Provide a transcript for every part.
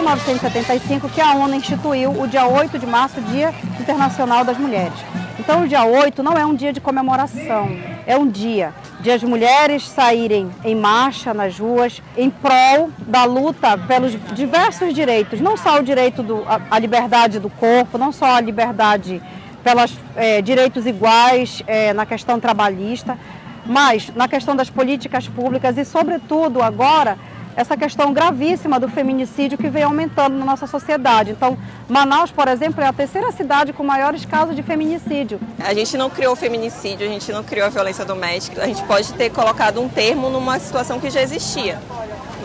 1975 que a ONU instituiu o dia 8 de março, Dia Internacional das Mulheres. Então o dia 8 não é um dia de comemoração, é um dia de as mulheres saírem em marcha nas ruas em prol da luta pelos diversos direitos, não só o direito à liberdade do corpo, não só a liberdade pelos é, direitos iguais é, na questão trabalhista, mas na questão das políticas públicas e, sobretudo, agora, essa questão gravíssima do feminicídio que vem aumentando na nossa sociedade. Então, Manaus, por exemplo, é a terceira cidade com maiores casos de feminicídio. A gente não criou o feminicídio, a gente não criou a violência doméstica, a gente pode ter colocado um termo numa situação que já existia.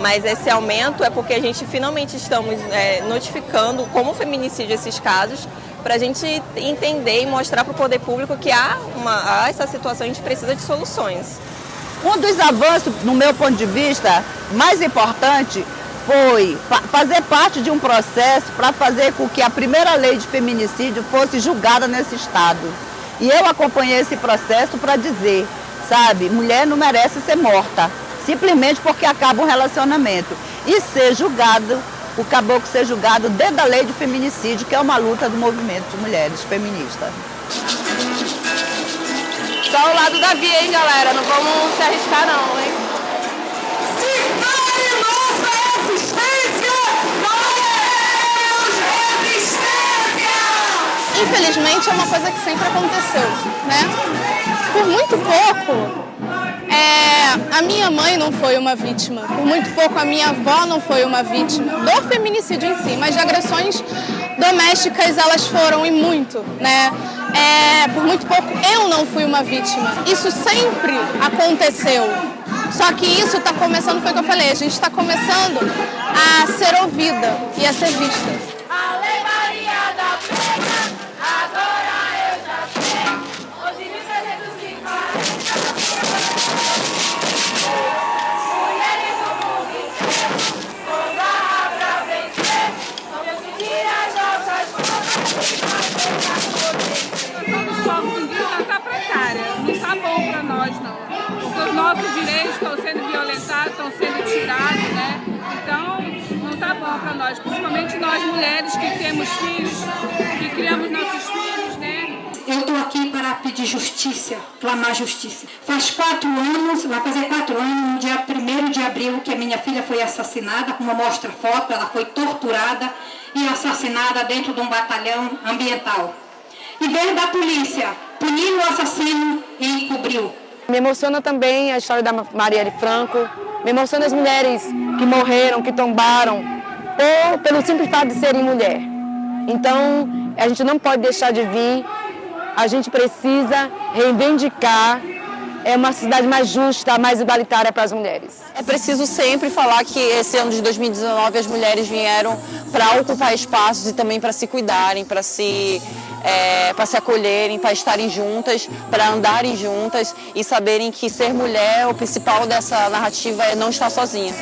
Mas esse aumento é porque a gente finalmente estamos é, notificando como feminicídio esses casos para a gente entender e mostrar para o poder público que há, uma, há essa situação, a gente precisa de soluções. Um dos avanços, no meu ponto de vista, mais importante foi fazer parte de um processo para fazer com que a primeira lei de feminicídio fosse julgada nesse estado. E eu acompanhei esse processo para dizer, sabe, mulher não merece ser morta, simplesmente porque acaba um relacionamento. E ser julgado o caboclo ser julgado dentro da lei de feminicídio, que é uma luta do movimento de mulheres feministas. Lado da via, hein, galera? Não vamos se arriscar, não, hein? Infelizmente, é uma coisa que sempre aconteceu, né? Por muito pouco, é, a minha mãe não foi uma vítima, por muito pouco a minha avó não foi uma vítima do feminicídio em si, mas de agressões domésticas elas foram e muito, né? É, por muito pouco eu não fui uma vítima. Isso sempre aconteceu. Só que isso está começando, foi o que eu falei, a gente está começando a ser ouvida e a ser vista. Direitos estão sendo violentados, estão sendo tirados, né? Então, não está bom para nós, principalmente nós mulheres que temos filhos, que criamos nossos filhos, né? Eu estou aqui para pedir justiça, clamar justiça. Faz quatro anos, vai fazer quatro anos, no dia 1 de abril, que a minha filha foi assassinada, como mostra foto, ela foi torturada e assassinada dentro de um batalhão ambiental. E veio da polícia, puniu o assassino e encobriu. Me emociona também a história da Marielle Franco, me emociona as mulheres que morreram, que tombaram, ou pelo simples fato de serem mulher. Então, a gente não pode deixar de vir, a gente precisa reivindicar é uma sociedade mais justa, mais igualitária para as mulheres. É preciso sempre falar que esse ano de 2019 as mulheres vieram para ocupar espaços e também para se cuidarem, para se é, para se acolherem, para estarem juntas, para andarem juntas e saberem que ser mulher, o principal dessa narrativa é não estar sozinha.